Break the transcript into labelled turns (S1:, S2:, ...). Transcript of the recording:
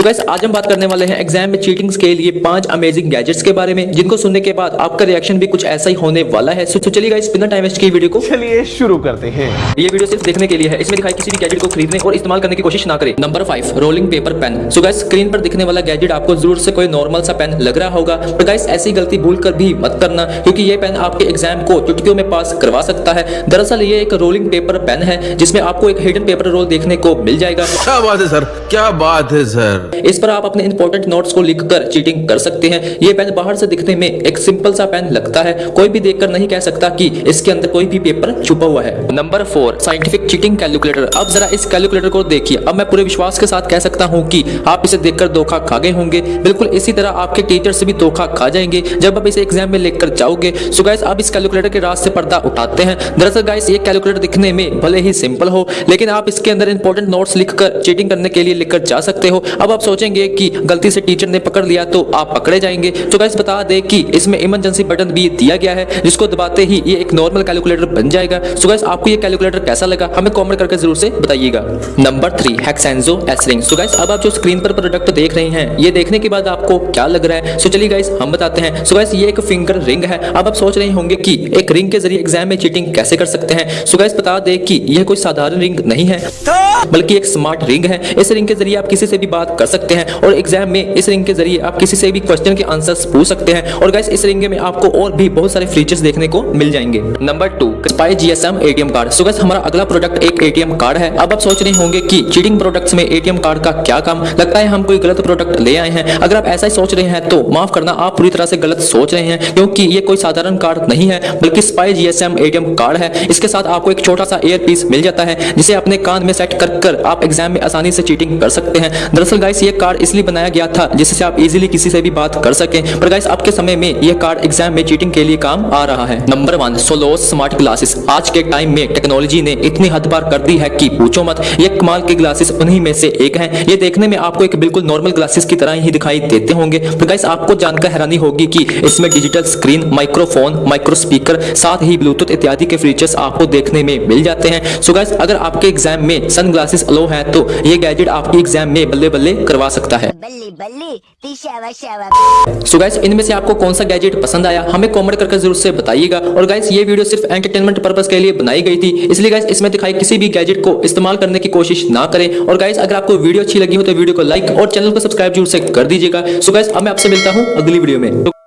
S1: So guys आज हम बात करने वाले हैं एग्ज़ाम में चीटिंग्स के लिए पाँच अमेजिंग गैजेट्स के बारे में जिनको सुनने के बाद आपका रिएक्शन भी कुछ ऐसा ही होने वाला है। सो so, चलिए गाइस बिना टाइम वेस्ट की वीडियो को।
S2: चलिए शुरू करते हैं।
S1: ये वीडियो सिर्फ़ देखने के लिए है। इसमें दिखाई किसी भी गैजेट को खरीदने और इस्तेमाल करने की कोशिश ना करें। Number five rolling paper pen so guys screen पर दिखने वाला गैजेट आपको ज़रूर से कोई नॉर्मल सा पेन लग रहा होगा। पर गाइस ऐसी गलती भूल कर भी मत करना क्योंकि ये पेन आपके एग्ज़ाम को चुटकियों में पास करवा सकता है। दरअसल ये एक रोलिंग पेपर पेन है जिसमें आपको एक हिडन पेपर रोल देखने को मिल जाएगा।
S3: क्या बात है सर क्या बात है, सर?
S1: इस पर आप अपने इंपॉर्टेंट नोट्स को लिखकर चीटिंग कर सकते हैं। ये पेन बाहर से दिखने में एक सिंपल सा पेन लगता है। कोई भी देखकर नहीं कह सकता कि इसके अंदर कोई भी पेपर छुपा हुआ है। Number four scientific cheating calculator अब जरा इस कैलकुलेटर को देखिए। अब मैं पूरे विश्वास के साथ कह सकता हूँ कि आप इसे देखकर धोखा खा गए होंगे। बिल्कुल इसी तरह आपके टीचर से भी धोखा खा जाएँगे। जब आप इसे एग्ज़ाम में लेकर जाओगे सो गाइस आप इस कैलकुलेटर के राज से पर्दा उठाते हैं। दरअसल गाइस ये कैलकुलेटर दिखने में भले ही सिंपल हो, लेकिन आप इसके अंदर इंपॉर्टेंट नोट्स लिखकर चीटिंग करने के लिए लेकर जा सकते हो। अब आप सोचेंगे कि गलती से टीचर ने पकड़ लिया तो आप पकड़े जाएँगे। तो गाइस बता दें कि इसमें इमरजेंसी बटन भी दिया गया है जिसको दबाते ही ये एक नॉर्मल कैलकुलेटर बन जाएगा। सो गाइस आपको ये कैलकुलेटर कैसा लगा? हमें कमेंट करके ज़रूर से बताइएगा। नंबर थ्री हेक्सेंजो एसरिंग सो गाइस अब आप जो स्क्रीन पर प्रोडक्ट देख रहे हैं ये देखने के बाद आपको क्या लग रहा है? सो चलिए गाइस हम बताते हैं। सो गाइस ये एक फिंगर रिंग है। अब आप सोच रहे होंगे कि एक रिंग के ज़रिए एग्ज़ाम में चीटिंग कैसे कर सकते हैं? सो गाइस बता दें कि यह कोई साधारण रिंग नहीं है बल्कि एक स्मार्ट रिंग है। इस रिंग के ज़रिए आप किसी से भी बात कर सकते हैं और एग्ज़ाम में इस रिंग के ज़रिए आप किसी से भी क्वेश्चन के आंसर्स पूछ सकते हैं। और गाइस इस रिंग में आपको और भी बहुत सारे फीचर्स देखने को मिल जाएँगे। Number two spy GSM ATM card so guys हमारा अगला प्रोडक्ट एक एटीएम कार्ड है। अब आप सोच रहे होंगे कि चीटिंग प्रोडक्ट्स में एटीएम कार्ड का क्या काम? लगता है हम कोई गलत प्रोडक्ट ले आए हैं। अगर आप ऐसा ही सोच रहे हैं तो माफ़ करना, आप पूरी तरह से गलत सोच रहे हैं, क्योंकि ये कोई साधारण कार्ड नहीं है, बल्कि स्पाई जीएसएम एटीएम कार्ड है। इसके साथ आपको एक छोटा सा एयर पीस मिल जाता है, जिसे अपने कान में सेट कर कर आप एग्ज़ाम में आसानी से चीटिंग कर सकते हैं। दरअसल गाइस ये कार्ड इसलिए बनाया गया था जिससे आप इजीली किसी से भी बात कर सकें। पर गाइस आपके समय में ये कार्ड एग्ज़ाम में चीटिंग के लिए काम आ रहा है। Number one Solos smart glasses आज के टाइम में टेक्नोलॉजी ने इतनी हद पार कर दी है कि पूछो मत। ये कमाल के ग्लासेस उन्हीं में से एक हैं। ये देखने में आपको एक बिल्कुल नॉर्मल ग्लासेस की तरह ही दिखाई देते होंगे। पर गाइस आपको जानकर हैरानी होगी कि इसमें digital screen microphone micro speaker साथ ही ब्लूटूथ इत्यादि के फीचर्स आपको देखने में मिल जाते हैं। सो गाइस अगर आपके एग्ज़ाम में सन ग्लासेस अलो है तो ये गैजेट आपकी एग्ज़ाम में बल्ले बल्ले करवा सकता है। सो गाइस इनमें से आपको कौन सा गैजेट पसंद आया हमें कमेंट करके ज़रूर से बताइएगा। और गाइस ये वीडियो सिर्फ़ एंटरटेनमेंट पर्पस के लिए बनाई गई थी इसलिए गाइस इसमें दिखाई किसी भी गैजेट को इस्तेमाल करने की कोशिश ना करें। और गाइस अगर आपको वीडियो अच्छी लगी हो तो वीडियो को लाइक और चैनल को सब्सक्राइब ज़रूर से कर दीजिएगा। सो गाइस अब मैं आपसे मिलता हूँ अगली वीडियो में।